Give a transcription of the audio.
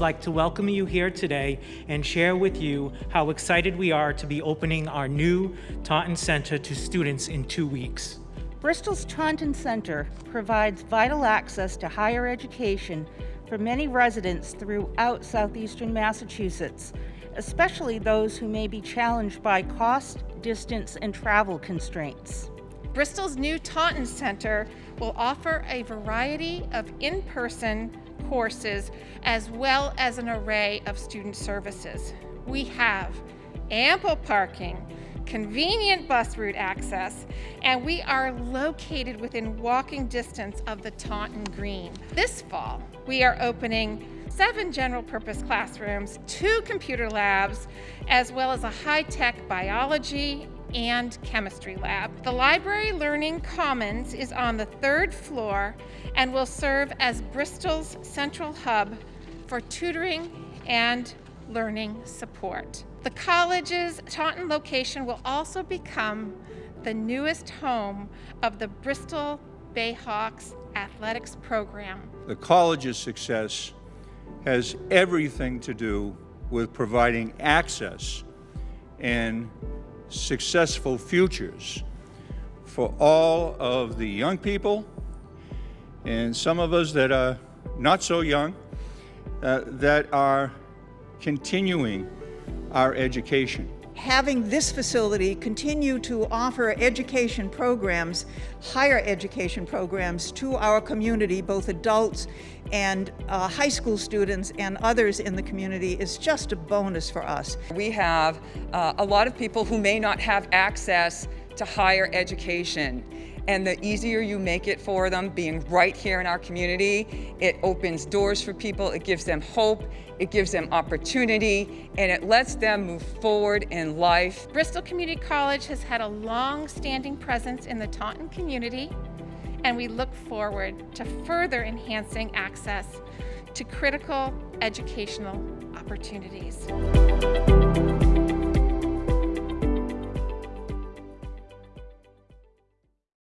like to welcome you here today and share with you how excited we are to be opening our new Taunton Center to students in two weeks. Bristol's Taunton Center provides vital access to higher education for many residents throughout southeastern Massachusetts, especially those who may be challenged by cost, distance, and travel constraints. Bristol's new Taunton Center will offer a variety of in-person courses as well as an array of student services. We have ample parking, convenient bus route access, and we are located within walking distance of the Taunton Green. This fall, we are opening seven general purpose classrooms, two computer labs, as well as a high-tech biology and chemistry lab. The Library Learning Commons is on the third floor and will serve as Bristol's central hub for tutoring and learning support. The college's Taunton location will also become the newest home of the Bristol Bayhawks athletics program. The college's success has everything to do with providing access and successful futures for all of the young people and some of us that are not so young uh, that are continuing our education. Having this facility continue to offer education programs, higher education programs to our community, both adults and uh, high school students and others in the community is just a bonus for us. We have uh, a lot of people who may not have access to higher education and the easier you make it for them, being right here in our community, it opens doors for people, it gives them hope, it gives them opportunity, and it lets them move forward in life. Bristol Community College has had a long-standing presence in the Taunton community, and we look forward to further enhancing access to critical educational opportunities.